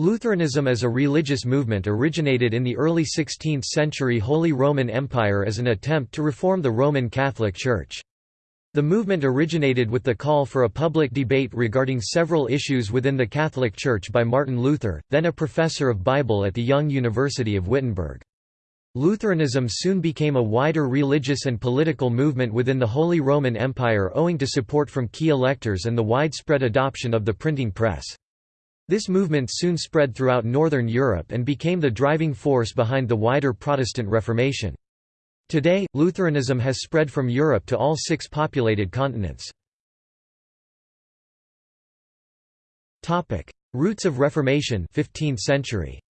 Lutheranism as a religious movement originated in the early 16th century Holy Roman Empire as an attempt to reform the Roman Catholic Church. The movement originated with the call for a public debate regarding several issues within the Catholic Church by Martin Luther, then a professor of Bible at the Young University of Wittenberg. Lutheranism soon became a wider religious and political movement within the Holy Roman Empire owing to support from key electors and the widespread adoption of the printing press. This movement soon spread throughout Northern Europe and became the driving force behind the wider Protestant Reformation. Today, Lutheranism has spread from Europe to all six populated continents. Roots of Reformation 15th century.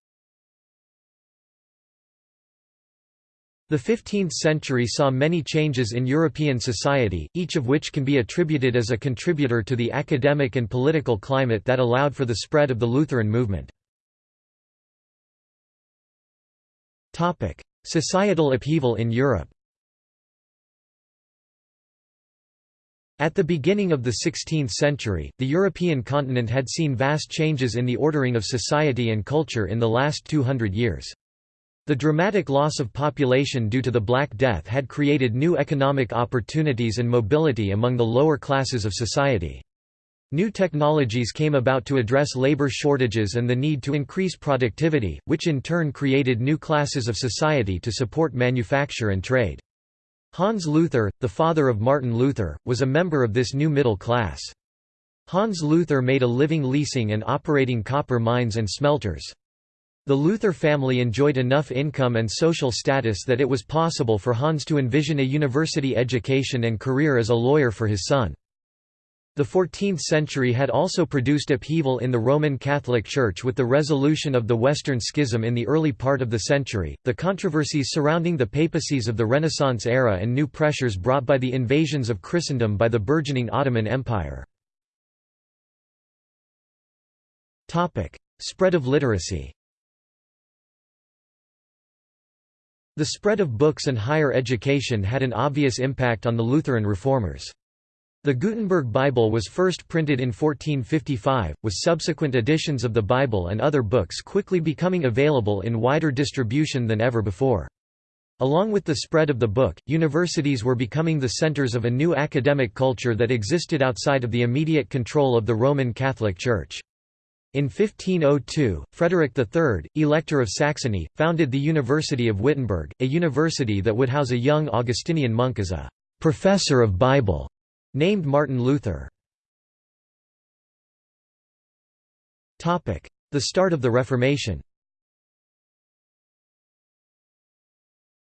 The 15th century saw many changes in European society, each of which can be attributed as a contributor to the academic and political climate that allowed for the spread of the Lutheran movement. Societal upheaval in Europe At the beginning of the 16th century, the European continent had seen vast changes in the ordering of society and culture in the last 200 years. The dramatic loss of population due to the Black Death had created new economic opportunities and mobility among the lower classes of society. New technologies came about to address labor shortages and the need to increase productivity, which in turn created new classes of society to support manufacture and trade. Hans Luther, the father of Martin Luther, was a member of this new middle class. Hans Luther made a living leasing and operating copper mines and smelters. The Luther family enjoyed enough income and social status that it was possible for Hans to envision a university education and career as a lawyer for his son. The 14th century had also produced upheaval in the Roman Catholic Church with the resolution of the Western Schism in the early part of the century, the controversies surrounding the papacies of the Renaissance era and new pressures brought by the invasions of Christendom by the burgeoning Ottoman Empire. Spread of literacy The spread of books and higher education had an obvious impact on the Lutheran reformers. The Gutenberg Bible was first printed in 1455, with subsequent editions of the Bible and other books quickly becoming available in wider distribution than ever before. Along with the spread of the book, universities were becoming the centers of a new academic culture that existed outside of the immediate control of the Roman Catholic Church. In 1502, Frederick III, Elector of Saxony, founded the University of Wittenberg, a university that would house a young Augustinian monk as a «professor of Bible» named Martin Luther. The start of the Reformation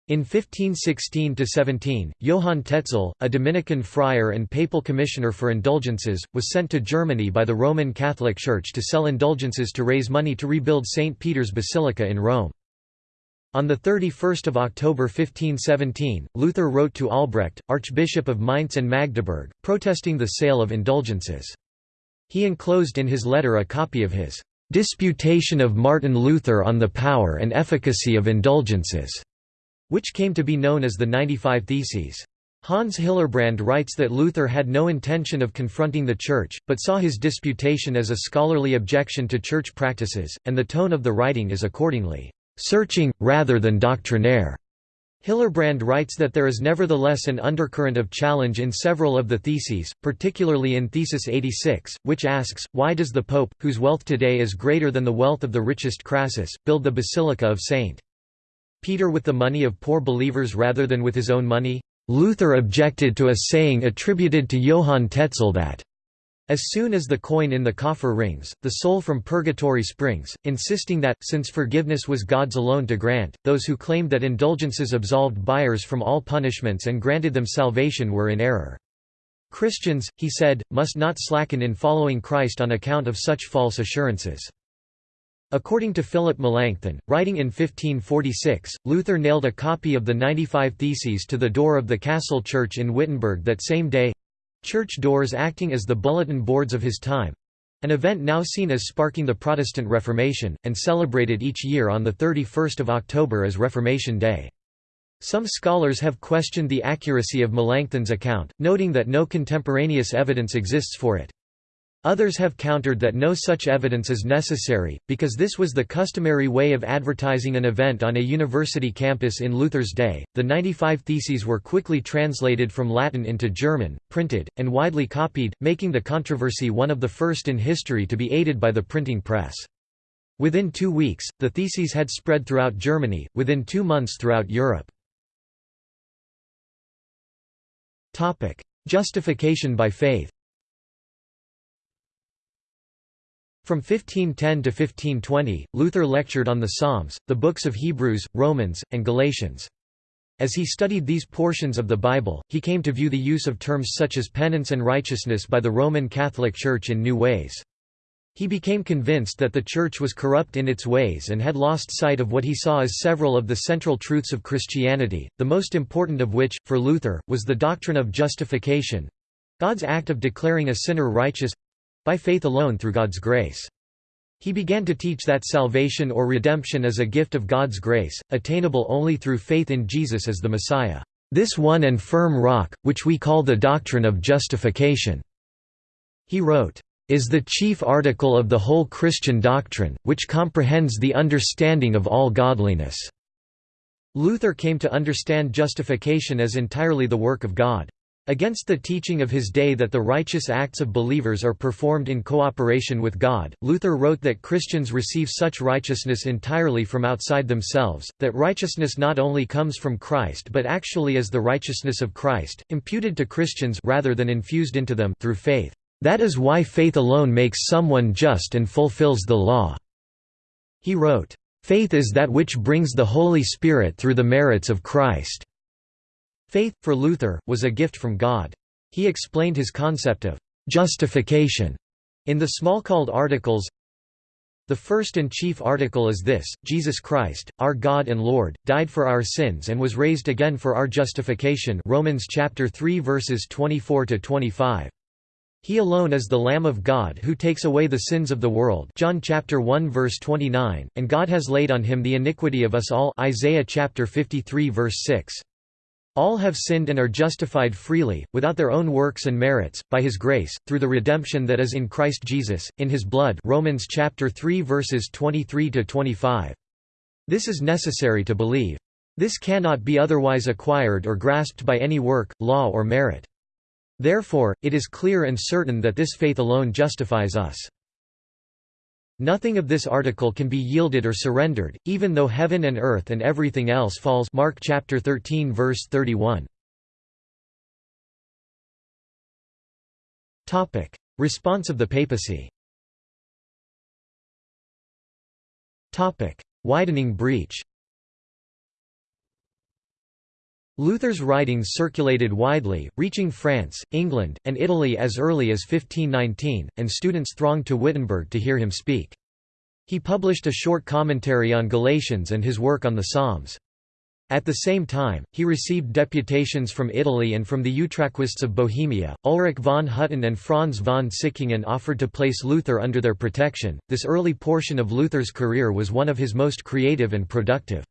In 1516–17, Johann Tetzel, a Dominican friar and papal commissioner for indulgences, was sent to Germany by the Roman Catholic Church to sell indulgences to raise money to rebuild St. Peter's Basilica in Rome. On 31 October 1517, Luther wrote to Albrecht, Archbishop of Mainz and Magdeburg, protesting the sale of indulgences. He enclosed in his letter a copy of his «Disputation of Martin Luther on the Power and Efficacy of Indulgences» which came to be known as the 95 Theses. Hans Hillerbrand writes that Luther had no intention of confronting the Church, but saw his disputation as a scholarly objection to Church practices, and the tone of the writing is accordingly, "...searching, rather than doctrinaire." Hillerbrand writes that there is nevertheless an undercurrent of challenge in several of the theses, particularly in Thesis 86, which asks, why does the Pope, whose wealth today is greater than the wealth of the richest Crassus, build the Basilica of St. Peter with the money of poor believers rather than with his own money? Luther objected to a saying attributed to Johann Tetzel that as soon as the coin in the coffer rings, the soul from purgatory springs, insisting that, since forgiveness was God's alone to grant, those who claimed that indulgences absolved buyers from all punishments and granted them salvation were in error. Christians, he said, must not slacken in following Christ on account of such false assurances. According to Philip Melanchthon, writing in 1546, Luther nailed a copy of the 95 Theses to the door of the castle church in Wittenberg that same day—church doors acting as the bulletin boards of his time—an event now seen as sparking the Protestant Reformation, and celebrated each year on 31 October as Reformation Day. Some scholars have questioned the accuracy of Melanchthon's account, noting that no contemporaneous evidence exists for it. Others have countered that no such evidence is necessary, because this was the customary way of advertising an event on a university campus in Luther's day. The 95 Theses were quickly translated from Latin into German, printed, and widely copied, making the controversy one of the first in history to be aided by the printing press. Within two weeks, the theses had spread throughout Germany, within two months throughout Europe. Justification by faith From 1510 to 1520, Luther lectured on the Psalms, the books of Hebrews, Romans, and Galatians. As he studied these portions of the Bible, he came to view the use of terms such as penance and righteousness by the Roman Catholic Church in new ways. He became convinced that the Church was corrupt in its ways and had lost sight of what he saw as several of the central truths of Christianity, the most important of which, for Luther, was the doctrine of justification—God's act of declaring a sinner righteous by faith alone through God's grace. He began to teach that salvation or redemption is a gift of God's grace, attainable only through faith in Jesus as the Messiah, this one and firm rock, which we call the doctrine of justification." He wrote, "...is the chief article of the whole Christian doctrine, which comprehends the understanding of all godliness." Luther came to understand justification as entirely the work of God. Against the teaching of his day that the righteous acts of believers are performed in cooperation with God, Luther wrote that Christians receive such righteousness entirely from outside themselves, that righteousness not only comes from Christ but actually is the righteousness of Christ, imputed to Christians rather than infused into them through faith. That is why faith alone makes someone just and fulfills the law." He wrote, "...faith is that which brings the Holy Spirit through the merits of Christ." Faith, for Luther, was a gift from God. He explained his concept of «justification» in the Smalcald Articles The first and chief article is this, Jesus Christ, our God and Lord, died for our sins and was raised again for our justification Romans chapter 3 verses 24–25. He alone is the Lamb of God who takes away the sins of the world John chapter 1 verse 29, and God has laid on him the iniquity of us all Isaiah chapter 53 verse 6. All have sinned and are justified freely, without their own works and merits, by his grace, through the redemption that is in Christ Jesus, in his blood Romans chapter 3 verses 23–25. This is necessary to believe. This cannot be otherwise acquired or grasped by any work, law or merit. Therefore, it is clear and certain that this faith alone justifies us. Nothing of this article can be yielded or surrendered, even though heaven and earth and everything else falls Mark chapter 13 verse 31. Topic: Response of the papacy. Topic: Widening breach. Luther's writings circulated widely, reaching France, England, and Italy as early as 1519, and students thronged to Wittenberg to hear him speak. He published a short commentary on Galatians and his work on the Psalms. At the same time, he received deputations from Italy and from the Utraquists of Bohemia. Ulrich von Hutten and Franz von Sickingen offered to place Luther under their protection. This early portion of Luther's career was one of his most creative and productive.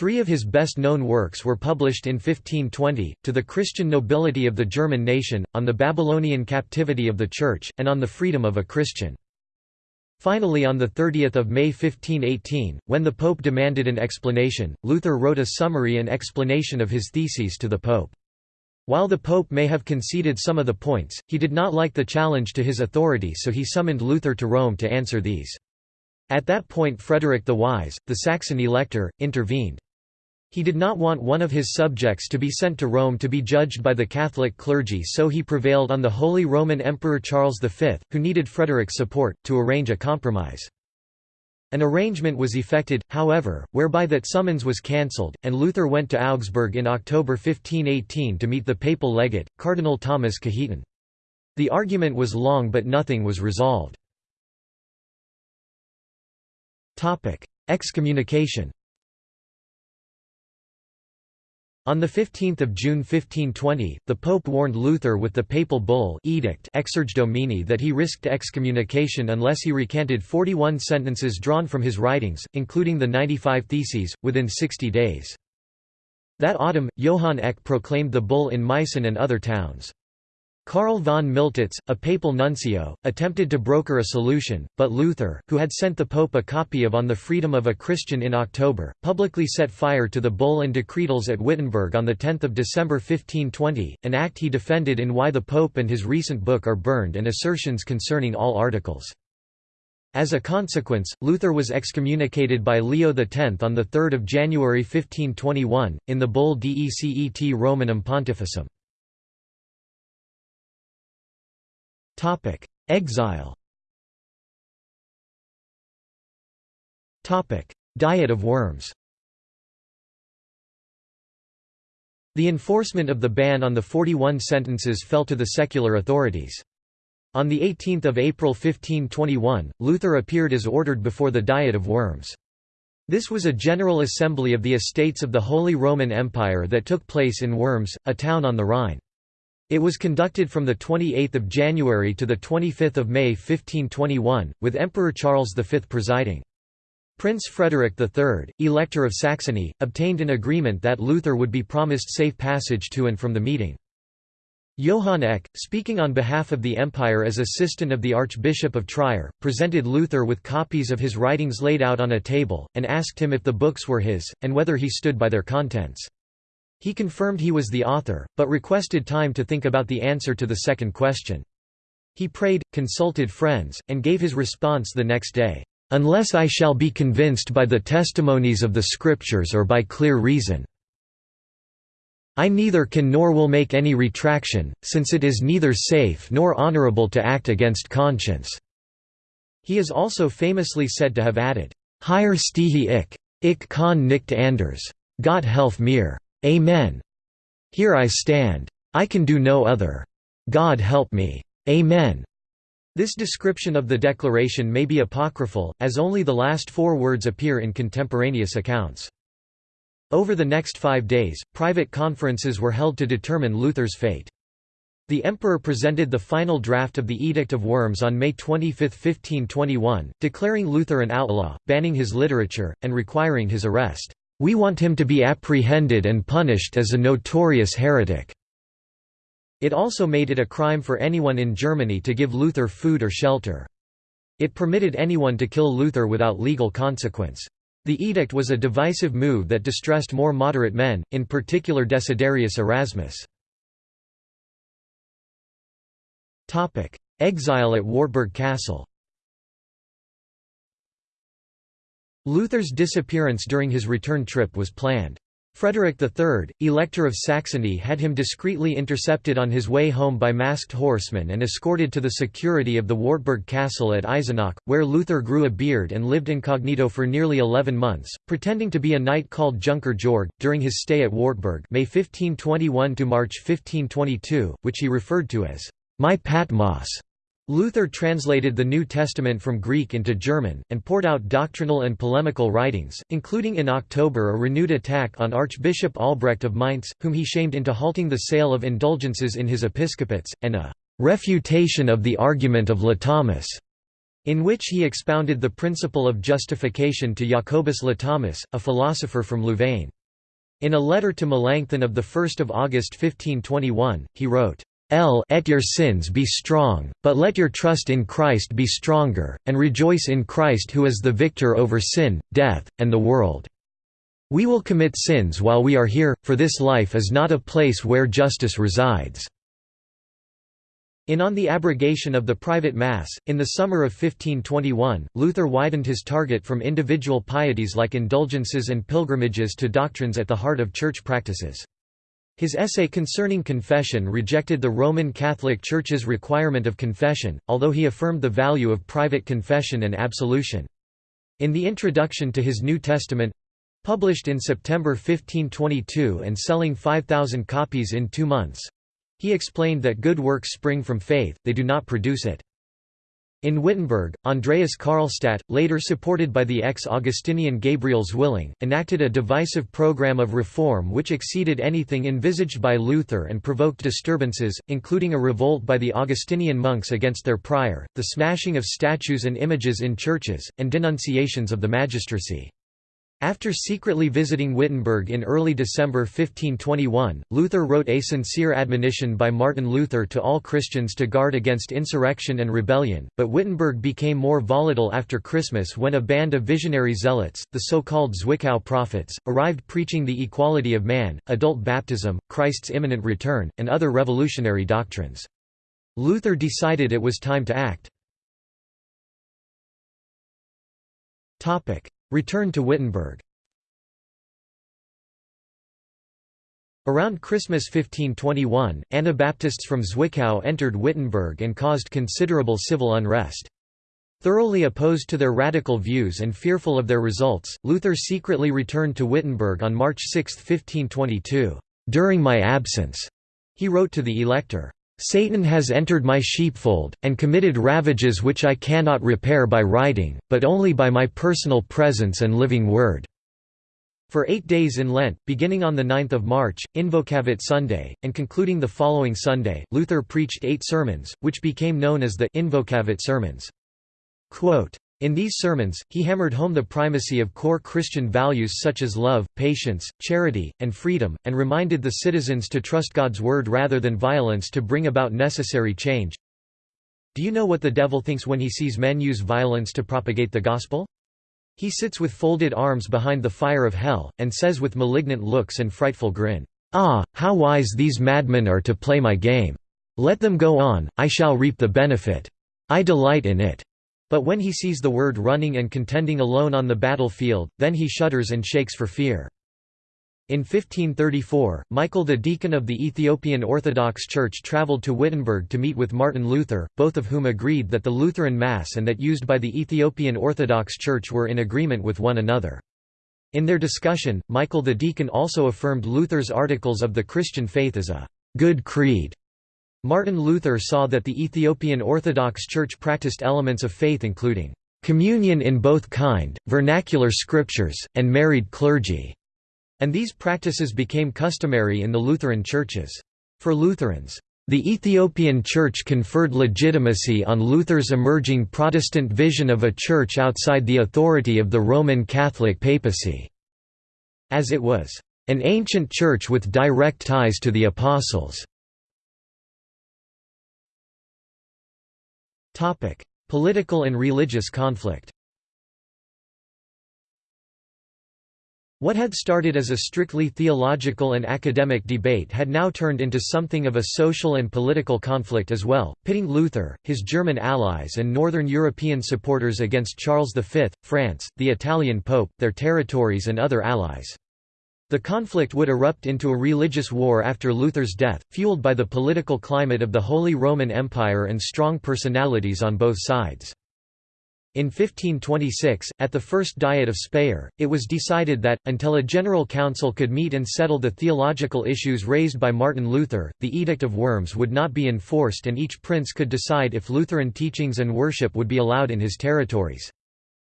Three of his best-known works were published in 1520, To the Christian Nobility of the German Nation, on the Babylonian Captivity of the Church, and on the Freedom of a Christian. Finally on 30 May 1518, when the Pope demanded an explanation, Luther wrote a summary and explanation of his theses to the Pope. While the Pope may have conceded some of the points, he did not like the challenge to his authority so he summoned Luther to Rome to answer these. At that point Frederick the Wise, the Saxon elector, intervened. He did not want one of his subjects to be sent to Rome to be judged by the Catholic clergy so he prevailed on the Holy Roman Emperor Charles V, who needed Frederick's support, to arrange a compromise. An arrangement was effected, however, whereby that summons was cancelled, and Luther went to Augsburg in October 1518 to meet the papal legate, Cardinal Thomas Cajetan. The argument was long but nothing was resolved. Excommunication On 15 June 1520, the Pope warned Luther with the papal bull edict Exsurge Domine that he risked excommunication unless he recanted 41 sentences drawn from his writings, including the 95 Theses, within 60 days. That autumn, Johann Eck proclaimed the bull in Meissen and other towns. Karl von Miltitz, a papal nuncio, attempted to broker a solution, but Luther, who had sent the Pope a copy of On the Freedom of a Christian in October, publicly set fire to the bull and decretals at Wittenberg on 10 December 1520, an act he defended in Why the Pope and his recent book are burned and assertions concerning all articles. As a consequence, Luther was excommunicated by Leo X on 3 January 1521, in the bull Decet Romanum Pontificem. Exile Diet of worms The enforcement of the ban on the 41 sentences fell to the secular authorities. On 18 April 1521, Luther appeared as ordered before the Diet of Worms. This was a general assembly of the estates of the Holy Roman Empire that took place in Worms, a town on the Rhine. It was conducted from 28 January to 25 May 1521, with Emperor Charles V presiding. Prince Frederick III, Elector of Saxony, obtained an agreement that Luther would be promised safe passage to and from the meeting. Johann Eck, speaking on behalf of the Empire as assistant of the Archbishop of Trier, presented Luther with copies of his writings laid out on a table, and asked him if the books were his, and whether he stood by their contents. He confirmed he was the author, but requested time to think about the answer to the second question. He prayed, consulted friends, and gave his response the next day, "...unless I shall be convinced by the testimonies of the Scriptures or by clear reason. I neither can nor will make any retraction, since it is neither safe nor honorable to act against conscience." He is also famously said to have added, "Hier stehe ich. Ich kann nicht anders. Gott helf mir. Amen. Here I stand. I can do no other. God help me. Amen. This description of the declaration may be apocryphal, as only the last four words appear in contemporaneous accounts. Over the next five days, private conferences were held to determine Luther's fate. The emperor presented the final draft of the Edict of Worms on May 25, 1521, declaring Luther an outlaw, banning his literature, and requiring his arrest. We want him to be apprehended and punished as a notorious heretic." It also made it a crime for anyone in Germany to give Luther food or shelter. It permitted anyone to kill Luther without legal consequence. The edict was a divisive move that distressed more moderate men, in particular Desiderius Erasmus. Exile at Wartburg Castle Luther's disappearance during his return trip was planned. Frederick III, Elector of Saxony had him discreetly intercepted on his way home by masked horsemen and escorted to the security of the Wartburg castle at Eisenach, where Luther grew a beard and lived incognito for nearly eleven months, pretending to be a knight called Junker Georg, during his stay at Wartburg May 1521 to March 1522, which he referred to as, "...my Patmos." Luther translated the New Testament from Greek into German, and poured out doctrinal and polemical writings, including in October a renewed attack on Archbishop Albrecht of Mainz, whom he shamed into halting the sale of indulgences in his episcopates, and a «refutation of the argument of Le Latomus», in which he expounded the principle of justification to Jacobus Le Latomus, a philosopher from Louvain. In a letter to Melanchthon of 1 August 1521, he wrote, L et your sins be strong, but let your trust in Christ be stronger, and rejoice in Christ who is the victor over sin, death, and the world. We will commit sins while we are here, for this life is not a place where justice resides." In On the Abrogation of the Private Mass, in the summer of 1521, Luther widened his target from individual pieties like indulgences and pilgrimages to doctrines at the heart of church practices. His essay concerning confession rejected the Roman Catholic Church's requirement of confession, although he affirmed the value of private confession and absolution. In the introduction to his New Testament—published in September 1522 and selling 5,000 copies in two months—he explained that good works spring from faith, they do not produce it. In Wittenberg, Andreas Karlstadt, later supported by the ex-Augustinian Gabriel Zwilling, enacted a divisive program of reform which exceeded anything envisaged by Luther and provoked disturbances, including a revolt by the Augustinian monks against their prior, the smashing of statues and images in churches, and denunciations of the magistracy. After secretly visiting Wittenberg in early December 1521, Luther wrote a sincere admonition by Martin Luther to all Christians to guard against insurrection and rebellion, but Wittenberg became more volatile after Christmas when a band of visionary zealots, the so-called Zwickau prophets, arrived preaching the equality of man, adult baptism, Christ's imminent return, and other revolutionary doctrines. Luther decided it was time to act. Return to Wittenberg Around Christmas 1521, Anabaptists from Zwickau entered Wittenberg and caused considerable civil unrest. Thoroughly opposed to their radical views and fearful of their results, Luther secretly returned to Wittenberg on March 6, 1522. "'During my absence,' he wrote to the elector, Satan has entered my sheepfold, and committed ravages which I cannot repair by writing, but only by my personal presence and living word." For eight days in Lent, beginning on 9 March, Invocavit Sunday, and concluding the following Sunday, Luther preached eight sermons, which became known as the Invocavit Sermons. Quote, in these sermons, he hammered home the primacy of core Christian values such as love, patience, charity, and freedom, and reminded the citizens to trust God's word rather than violence to bring about necessary change. Do you know what the devil thinks when he sees men use violence to propagate the gospel? He sits with folded arms behind the fire of hell, and says with malignant looks and frightful grin, Ah, how wise these madmen are to play my game! Let them go on, I shall reap the benefit. I delight in it. But when he sees the word running and contending alone on the battlefield, then he shudders and shakes for fear. In 1534, Michael the deacon of the Ethiopian Orthodox Church travelled to Wittenberg to meet with Martin Luther, both of whom agreed that the Lutheran Mass and that used by the Ethiopian Orthodox Church were in agreement with one another. In their discussion, Michael the deacon also affirmed Luther's Articles of the Christian Faith as a «good creed» Martin Luther saw that the Ethiopian Orthodox Church practiced elements of faith including communion in both kind, vernacular scriptures, and married clergy, and these practices became customary in the Lutheran churches. For Lutherans, the Ethiopian Church conferred legitimacy on Luther's emerging Protestant vision of a church outside the authority of the Roman Catholic papacy, as it was an ancient church with direct ties to the apostles. Political and religious conflict. What had started as a strictly theological and academic debate had now turned into something of a social and political conflict as well, pitting Luther, his German allies and northern European supporters against Charles V, France, the Italian Pope, their territories and other allies. The conflict would erupt into a religious war after Luther's death, fueled by the political climate of the Holy Roman Empire and strong personalities on both sides. In 1526, at the First Diet of Speyer, it was decided that, until a general council could meet and settle the theological issues raised by Martin Luther, the Edict of Worms would not be enforced and each prince could decide if Lutheran teachings and worship would be allowed in his territories.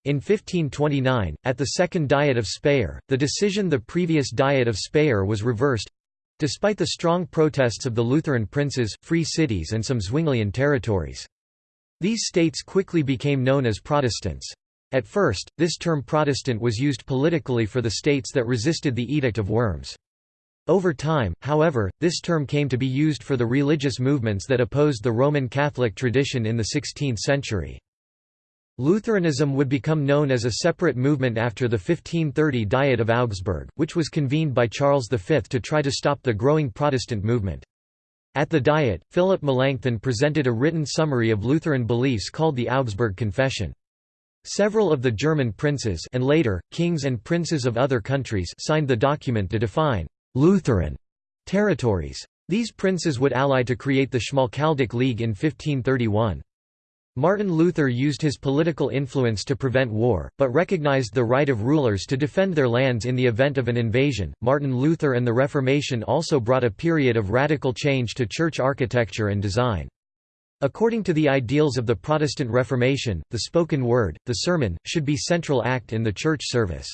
In 1529, at the Second Diet of Speyer, the decision the previous Diet of Speyer was reversed—despite the strong protests of the Lutheran princes, free cities and some Zwinglian territories. These states quickly became known as Protestants. At first, this term Protestant was used politically for the states that resisted the Edict of Worms. Over time, however, this term came to be used for the religious movements that opposed the Roman Catholic tradition in the 16th century. Lutheranism would become known as a separate movement after the 1530 Diet of Augsburg, which was convened by Charles V to try to stop the growing Protestant movement. At the Diet, Philip Melanchthon presented a written summary of Lutheran beliefs called the Augsburg Confession. Several of the German princes and later, kings and princes of other countries signed the document to define «Lutheran» territories. These princes would ally to create the Schmalkaldic League in 1531. Martin Luther used his political influence to prevent war, but recognized the right of rulers to defend their lands in the event of an invasion. Martin Luther and the Reformation also brought a period of radical change to church architecture and design. According to the ideals of the Protestant Reformation, the spoken word, the sermon, should be central act in the church service.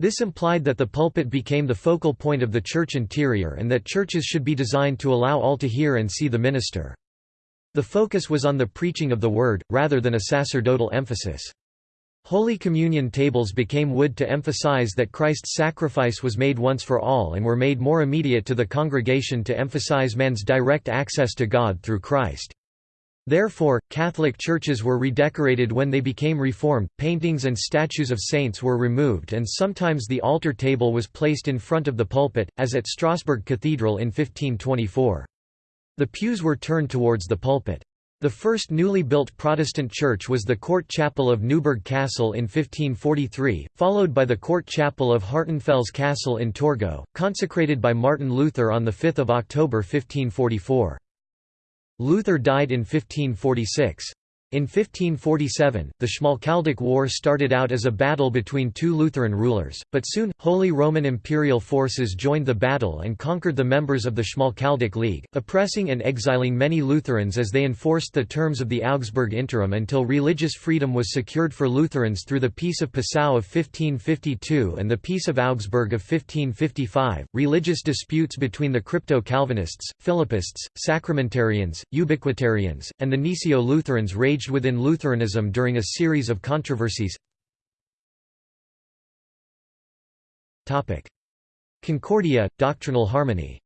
This implied that the pulpit became the focal point of the church interior and that churches should be designed to allow all to hear and see the minister. The focus was on the preaching of the word, rather than a sacerdotal emphasis. Holy Communion tables became wood to emphasize that Christ's sacrifice was made once for all and were made more immediate to the congregation to emphasize man's direct access to God through Christ. Therefore, Catholic churches were redecorated when they became Reformed, paintings and statues of saints were removed and sometimes the altar table was placed in front of the pulpit, as at Strasbourg Cathedral in 1524. The pews were turned towards the pulpit. The first newly built Protestant church was the court chapel of Neuburg Castle in 1543, followed by the court chapel of Hartenfels Castle in Torgau, consecrated by Martin Luther on 5 October 1544. Luther died in 1546. In 1547, the Schmalkaldic War started out as a battle between two Lutheran rulers, but soon, Holy Roman Imperial forces joined the battle and conquered the members of the Schmalkaldic League, oppressing and exiling many Lutherans as they enforced the terms of the Augsburg Interim until religious freedom was secured for Lutherans through the Peace of Passau of 1552 and the Peace of Augsburg of 1555. Religious disputes between the Crypto Calvinists, Philippists, Sacramentarians, Ubiquitarians, and the Gnesio Lutherans raged within Lutheranism during a series of controversies Concordia, doctrinal harmony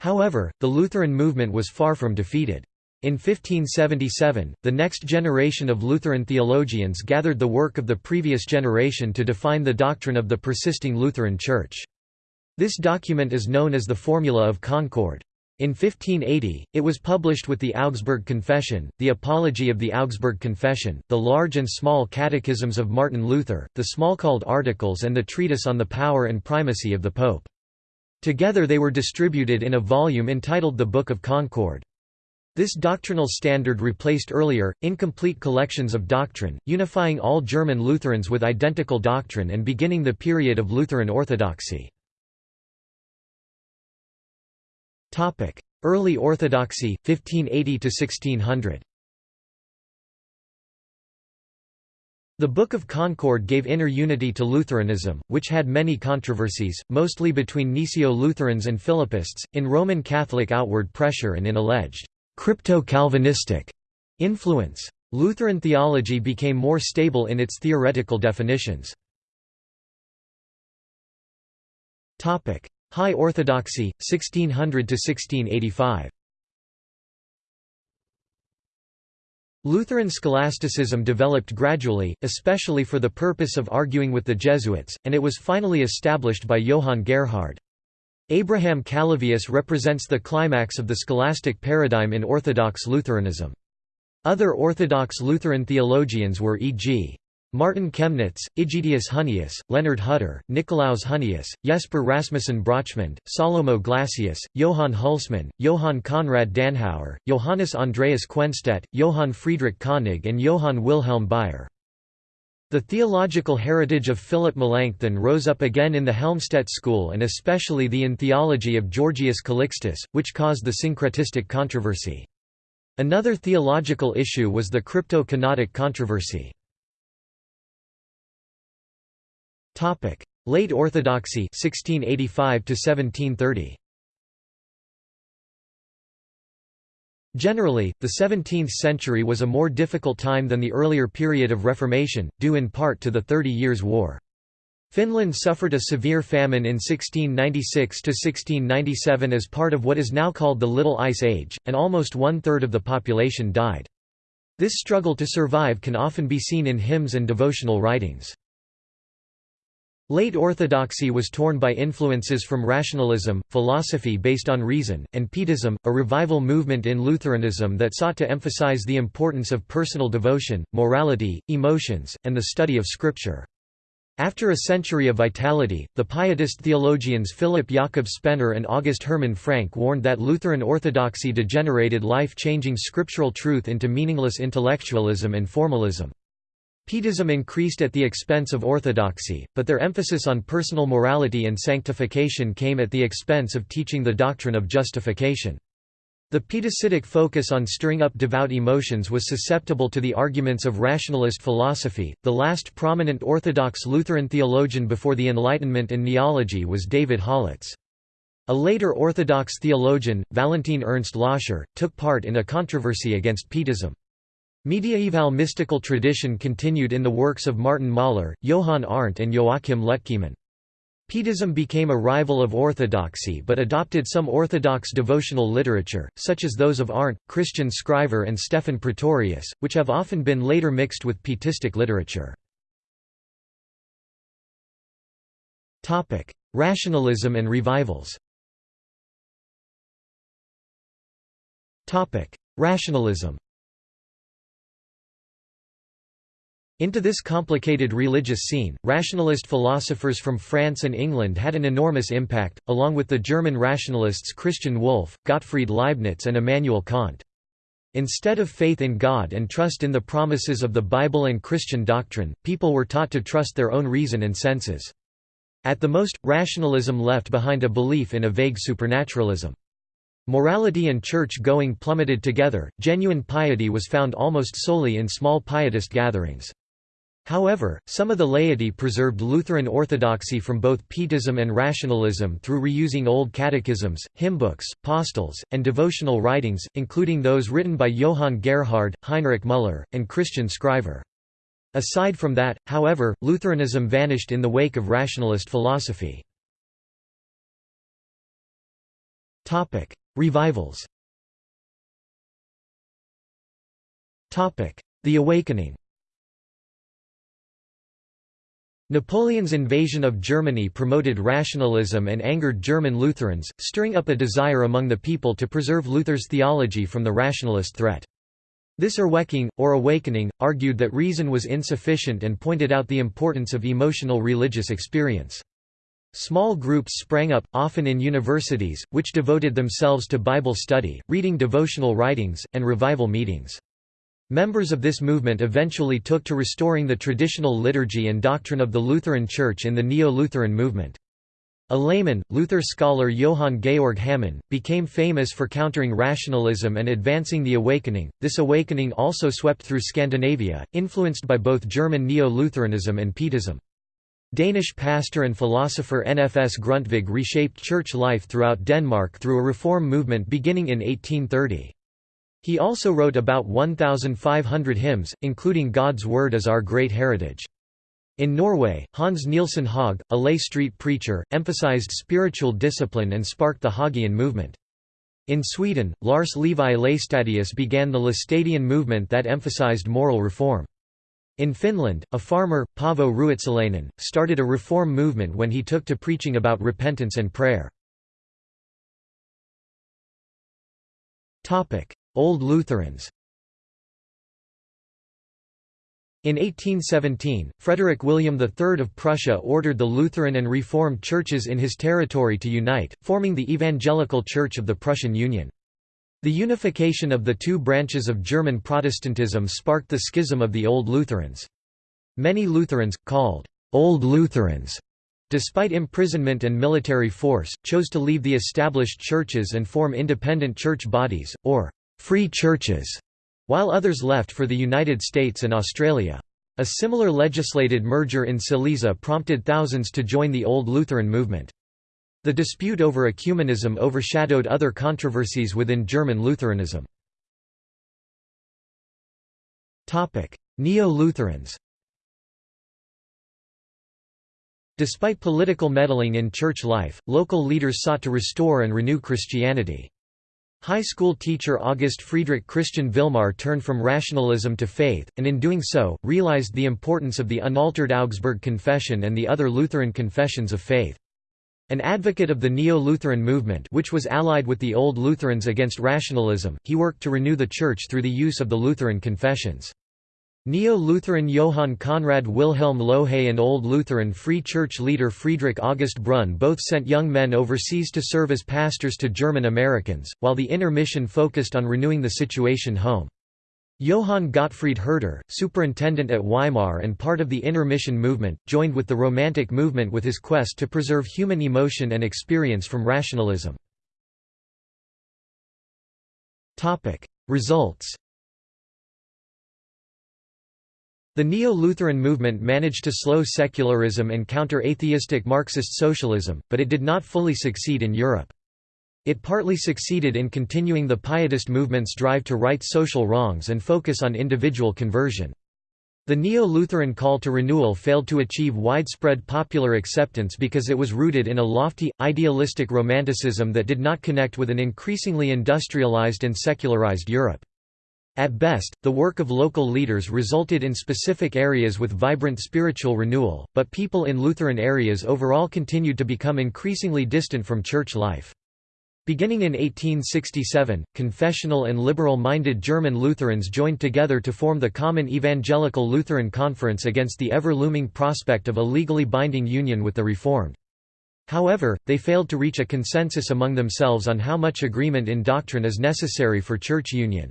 However, the Lutheran movement was far from defeated. In 1577, the next generation of Lutheran theologians gathered the work of the previous generation to define the doctrine of the persisting Lutheran Church. This document is known as the Formula of Concord. In 1580, it was published with the Augsburg Confession, the Apology of the Augsburg Confession, the large and small catechisms of Martin Luther, the Smalcald Articles and the treatise on the power and primacy of the Pope. Together they were distributed in a volume entitled the Book of Concord. This doctrinal standard replaced earlier, incomplete collections of doctrine, unifying all German Lutherans with identical doctrine and beginning the period of Lutheran orthodoxy. Topic: Early Orthodoxy 1580 to 1600. The Book of Concord gave inner unity to Lutheranism, which had many controversies, mostly between Gnesio-Lutherans and Philippists, in Roman Catholic outward pressure and in alleged crypto-Calvinistic influence. Lutheran theology became more stable in its theoretical definitions. High Orthodoxy, 1600–1685 Lutheran scholasticism developed gradually, especially for the purpose of arguing with the Jesuits, and it was finally established by Johann Gerhard. Abraham Calovius represents the climax of the scholastic paradigm in Orthodox Lutheranism. Other Orthodox Lutheran theologians were e.g. Martin Chemnitz, Aegidius Hunnius, Leonard Hutter, Nikolaus Hunnius, Jesper Rasmussen Brochmand, Salomo Glassius, Johann Hulsmann, Johann Conrad Danhauer, Johannes Andreas Quenstedt, Johann Friedrich Koenig and Johann Wilhelm Baier. The theological heritage of Philip Melanchthon rose up again in the Helmstedt school and especially the in theology of Georgius Calixtus, which caused the syncretistic controversy. Another theological issue was the crypto-kenotic controversy. Topic: Late Orthodoxy 1685 to 1730. Generally, the 17th century was a more difficult time than the earlier period of Reformation, due in part to the Thirty Years' War. Finland suffered a severe famine in 1696–1697 as part of what is now called the Little Ice Age, and almost one-third of the population died. This struggle to survive can often be seen in hymns and devotional writings. Late Orthodoxy was torn by influences from rationalism, philosophy based on reason, and Pietism, a revival movement in Lutheranism that sought to emphasize the importance of personal devotion, morality, emotions, and the study of Scripture. After a century of vitality, the Pietist theologians Philip Jakob Spener and August Hermann Francke warned that Lutheran orthodoxy degenerated life-changing scriptural truth into meaningless intellectualism and formalism. Pietism increased at the expense of orthodoxy, but their emphasis on personal morality and sanctification came at the expense of teaching the doctrine of justification. The Pietistic focus on stirring up devout emotions was susceptible to the arguments of rationalist philosophy. The last prominent Orthodox Lutheran theologian before the Enlightenment and Neology was David Hollatz. A later Orthodox theologian, Valentin Ernst Loscher, took part in a controversy against Pietism. Mediaeval mystical tradition continued in the works of Martin Mahler, Johann Arndt and Joachim Lütkemann. Pietism became a rival of orthodoxy but adopted some orthodox devotional literature, such as those of Arndt, Christian Scriver and Stephan Pretorius, which have often been later mixed with Pietistic literature. Rationalism and revivals Rationalism Into this complicated religious scene, rationalist philosophers from France and England had an enormous impact, along with the German rationalists Christian Wolff, Gottfried Leibniz and Immanuel Kant. Instead of faith in God and trust in the promises of the Bible and Christian doctrine, people were taught to trust their own reason and senses. At the most, rationalism left behind a belief in a vague supernaturalism. Morality and church-going plummeted together, genuine piety was found almost solely in small pietist gatherings. However, some of the laity preserved Lutheran orthodoxy from both Pietism and rationalism through reusing old catechisms, hymnbooks, postils, and devotional writings, including those written by Johann Gerhard, Heinrich Müller, and Christian Scriver. Aside from that, however, Lutheranism vanished in the wake of rationalist philosophy. Revivals The Awakening Napoleon's invasion of Germany promoted rationalism and angered German Lutherans, stirring up a desire among the people to preserve Luther's theology from the rationalist threat. This Erweckung, or awakening, argued that reason was insufficient and pointed out the importance of emotional religious experience. Small groups sprang up, often in universities, which devoted themselves to Bible study, reading devotional writings, and revival meetings. Members of this movement eventually took to restoring the traditional liturgy and doctrine of the Lutheran Church in the Neo-Lutheran movement. A layman, Luther scholar Johann Georg Hamann, became famous for countering rationalism and advancing the Awakening. This awakening also swept through Scandinavia, influenced by both German Neo-Lutheranism and Pietism. Danish pastor and philosopher Nfs Grundtvig reshaped church life throughout Denmark through a reform movement beginning in 1830. He also wrote about 1,500 hymns, including God's Word as Our Great Heritage. In Norway, Hans Nielsen Hauge, a lay street preacher, emphasized spiritual discipline and sparked the Haugean movement. In Sweden, Lars Levi Laestadius began the Laestadian movement that emphasized moral reform. In Finland, a farmer, Paavo Ruotsalainen, started a reform movement when he took to preaching about repentance and prayer. Old Lutherans In 1817, Frederick William III of Prussia ordered the Lutheran and Reformed churches in his territory to unite, forming the Evangelical Church of the Prussian Union. The unification of the two branches of German Protestantism sparked the schism of the Old Lutherans. Many Lutherans, called Old Lutherans, despite imprisonment and military force, chose to leave the established churches and form independent church bodies, or free churches, while others left for the United States and Australia. A similar legislated merger in Silesia prompted thousands to join the Old Lutheran movement. The dispute over ecumenism overshadowed other controversies within German Lutheranism. Neo-Lutherans Despite political meddling in church life, local leaders sought to restore and renew Christianity. High school teacher August Friedrich Christian Vilmar turned from rationalism to faith, and in doing so, realized the importance of the unaltered Augsburg Confession and the other Lutheran confessions of faith. An advocate of the Neo-Lutheran movement which was allied with the Old Lutherans against rationalism, he worked to renew the Church through the use of the Lutheran confessions. Neo-Lutheran Johann Conrad Wilhelm Lohe and Old Lutheran Free Church leader Friedrich August Brunn both sent young men overseas to serve as pastors to German Americans, while the inner mission focused on renewing the situation home. Johann Gottfried Herder, superintendent at Weimar and part of the inner mission movement, joined with the Romantic movement with his quest to preserve human emotion and experience from rationalism. Results The Neo-Lutheran movement managed to slow secularism and counter atheistic Marxist socialism, but it did not fully succeed in Europe. It partly succeeded in continuing the Pietist movement's drive to right social wrongs and focus on individual conversion. The Neo-Lutheran call to renewal failed to achieve widespread popular acceptance because it was rooted in a lofty, idealistic romanticism that did not connect with an increasingly industrialized and secularized Europe. At best, the work of local leaders resulted in specific areas with vibrant spiritual renewal, but people in Lutheran areas overall continued to become increasingly distant from church life. Beginning in 1867, confessional and liberal-minded German Lutherans joined together to form the Common Evangelical Lutheran Conference against the ever-looming prospect of a legally binding union with the Reformed. However, they failed to reach a consensus among themselves on how much agreement in doctrine is necessary for church union.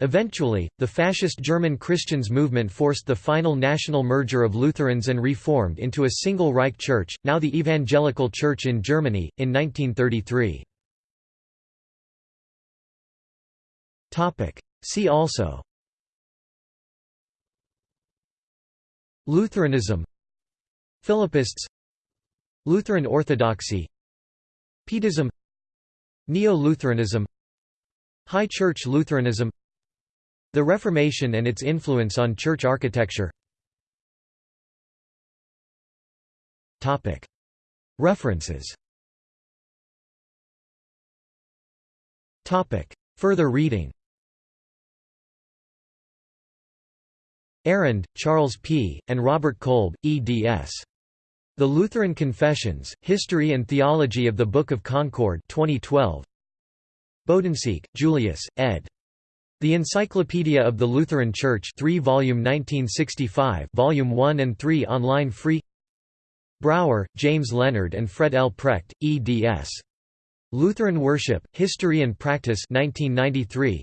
Eventually, the fascist German Christians movement forced the final national merger of Lutherans and Reformed into a single Reich Church, now the Evangelical Church in Germany, in 1933. See also Lutheranism Philippists Lutheran Orthodoxy Pietism Neo-Lutheranism High Church Lutheranism The Reformation and its influence on church architecture References Further reading Arand, Charles P., and Robert Kolb, eds. The Lutheran Confessions, History and Theology of the Book of Concord 2012. Bodensieck, Julius, ed. The Encyclopedia of the Lutheran Church 3 volume 1965 volume 1 and 3 online free Brauer, James Leonard and Fred L. Precht, eds. Lutheran Worship, History and Practice 1993.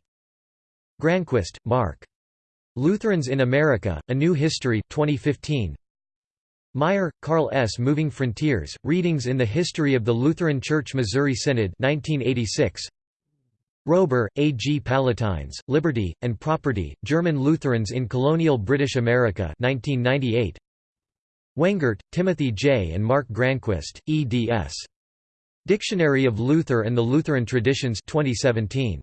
Granquist, Mark. Lutherans in America, A New History 2015. Meyer, Carl S. Moving Frontiers, Readings in the History of the Lutheran Church Missouri Synod 1986. Roeber, A. G. Palatines, Liberty, and Property, German Lutherans in Colonial British America 1998. Wengert, Timothy J. and Mark Granquist, eds. Dictionary of Luther and the Lutheran Traditions 2017.